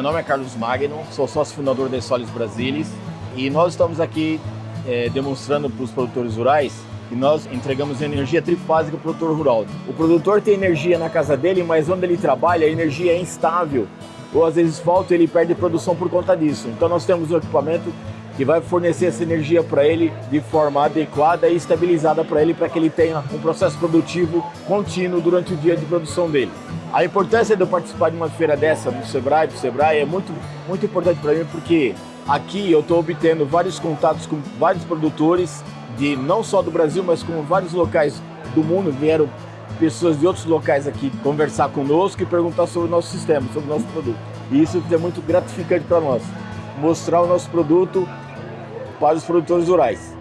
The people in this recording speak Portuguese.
Meu nome é Carlos Magno, sou sócio fundador da Solis Brasilis e nós estamos aqui é, demonstrando para os produtores rurais que nós entregamos energia trifásica para o produtor rural. O produtor tem energia na casa dele, mas onde ele trabalha a energia é instável ou às vezes falta e ele perde produção por conta disso. Então nós temos um equipamento que vai fornecer essa energia para ele de forma adequada e estabilizada para ele, para que ele tenha um processo produtivo contínuo durante o dia de produção dele. A importância de eu participar de uma feira dessa, do Sebrae, do Sebrae, é muito, muito importante para mim, porque aqui eu estou obtendo vários contatos com vários produtores, de não só do Brasil, mas com vários locais do mundo, vieram pessoas de outros locais aqui conversar conosco e perguntar sobre o nosso sistema, sobre o nosso produto. E isso é muito gratificante para nós, mostrar o nosso produto para os produtores rurais.